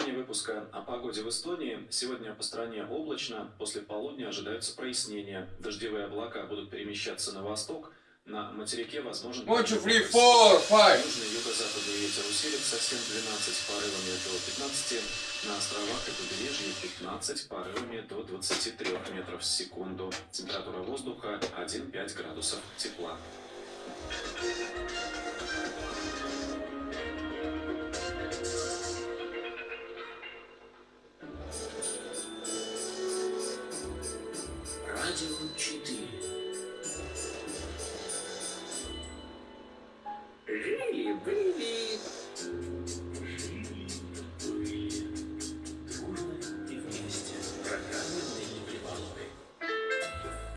выпуска о погоде в Эстонии. Сегодня по стране облачно, после полудня ожидаются прояснения. Дождевые облака будут перемещаться на восток. На материке возможен... One, two, three, four, five. Южный юго-западный ветер усилится 7-12 с порывами до 15. На островах и побережье 15 порывами до 23 метров в секунду. Температура воздуха 1-5 градусов тепла. really, really